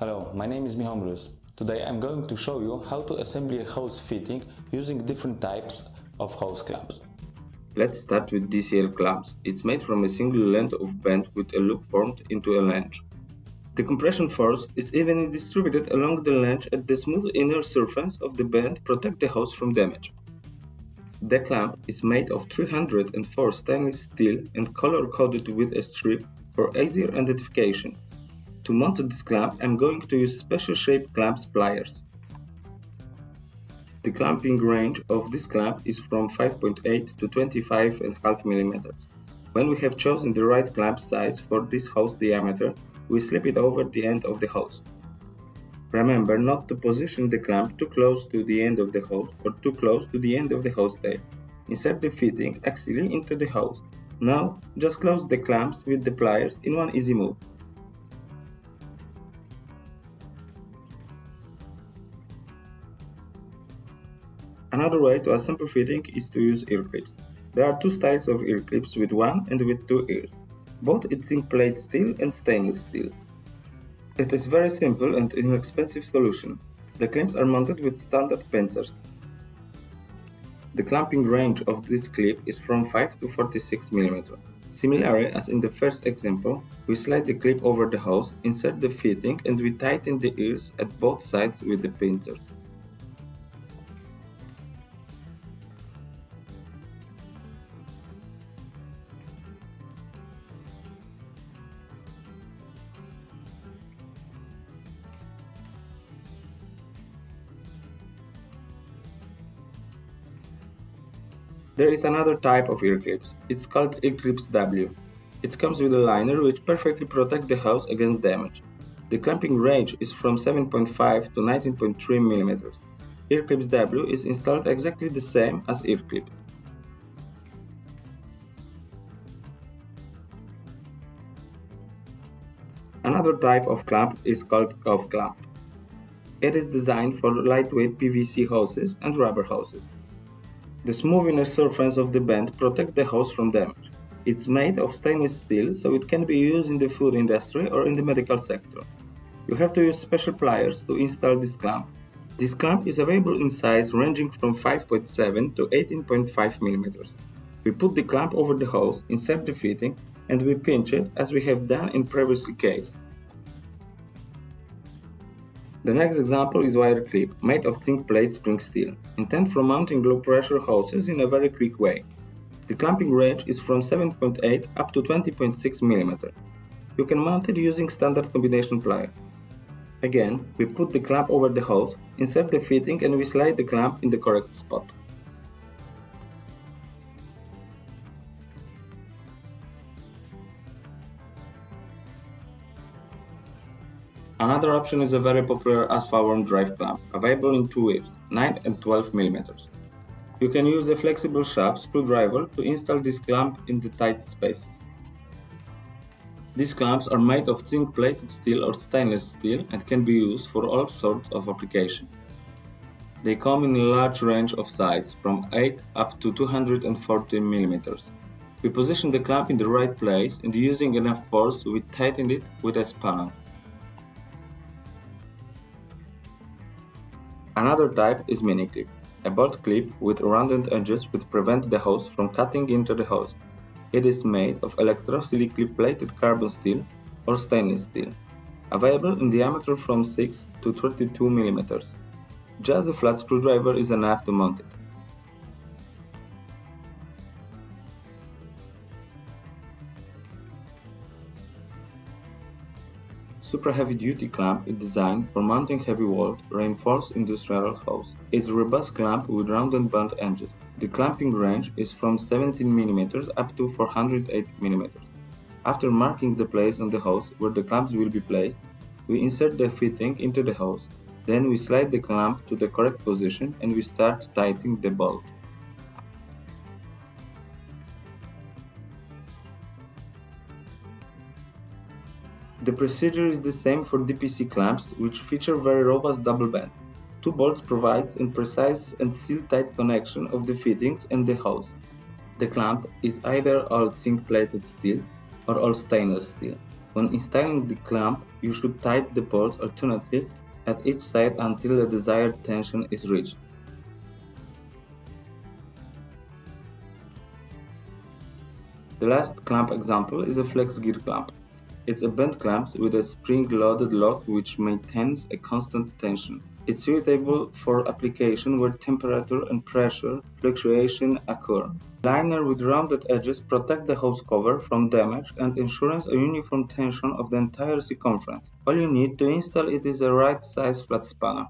Hello, my name is Michał Mróz. Today I'm going to show you how to assemble a hose fitting using different types of hose clamps. Let's start with DCL clamps. It's made from a single length of band with a loop formed into a length. The compression force is evenly distributed along the length and the smooth inner surface of the band protect the hose from damage. The clamp is made of 304 stainless steel and color-coded with a strip for easier identification. To mount this clamp, I'm going to use special shaped clamp pliers. The clamping range of this clamp is from 5.8 to 25.5 mm. When we have chosen the right clamp size for this hose diameter, we slip it over the end of the hose. Remember not to position the clamp too close to the end of the hose or too close to the end of the hose tail. Insert the fitting axially into the hose. Now, just close the clamps with the pliers in one easy move. Another way to assemble fitting is to use ear clips. There are two styles of ear clips with one and with two ears. Both it's zinc plate steel and stainless steel. It is very simple and inexpensive solution. The clamps are mounted with standard pincers. The clamping range of this clip is from 5 to 46 mm. Similarly as in the first example, we slide the clip over the hose, insert the fitting and we tighten the ears at both sides with the pincers. There is another type of ear clips. It's called ear clips W. It comes with a liner which perfectly protects the hose against damage. The clamping range is from 7.5 to 19.3 mm. Ear clips W is installed exactly the same as ear clip. Another type of clamp is called cuff clamp. It is designed for lightweight PVC hoses and rubber hoses. The smooth inner surface of the band protects the hose from damage. It's made of stainless steel so it can be used in the food industry or in the medical sector. You have to use special pliers to install this clamp. This clamp is available in size ranging from 5.7 to 18.5 mm. We put the clamp over the hose, insert the fitting, and we pinch it as we have done in previous case. The next example is wire clip, made of zinc plate spring steel, intended for mounting low pressure hoses in a very quick way. The clamping range is from 7.8 up to 20.6 mm. You can mount it using standard combination plier. Again, we put the clamp over the hose, insert the fitting and we slide the clamp in the correct spot. Another option is a very popular Asfaworm drive clamp, available in two widths, 9 and 12 mm. You can use a flexible shaft screwdriver to install this clamp in the tight spaces. These clamps are made of zinc plated steel or stainless steel and can be used for all sorts of applications. They come in a large range of size, from 8 up to 240 mm. We position the clamp in the right place and using enough force we tighten it with a spanner. Another type is mini clip, a bolt clip with rounded edges which prevent the hose from cutting into the hose. It is made of electrosilically plated carbon steel or stainless steel, available in diameter from 6 to 32 mm. Just a flat screwdriver is enough to mount it. Super Heavy Duty clamp is designed for mounting heavy-walled, reinforced industrial hose. It's a robust clamp with rounded blunt edges. The clamping range is from 17 mm up to 408 mm. After marking the place on the hose where the clamps will be placed, we insert the fitting into the hose. Then we slide the clamp to the correct position and we start tightening the bolt. The procedure is the same for DPC clamps, which feature very robust double band. Two bolts provides a precise and seal-tight connection of the fittings and the hose. The clamp is either all zinc-plated steel or all stainless steel. When installing the clamp, you should tighten the bolts alternately at each side until the desired tension is reached. The last clamp example is a flex gear clamp. It's a bent clamp with a spring-loaded lock which maintains a constant tension. It's suitable for application where temperature and pressure fluctuation occur. Liner with rounded edges protect the hose cover from damage and ensures a uniform tension of the entire circumference. All you need to install it is a right size flat spanner.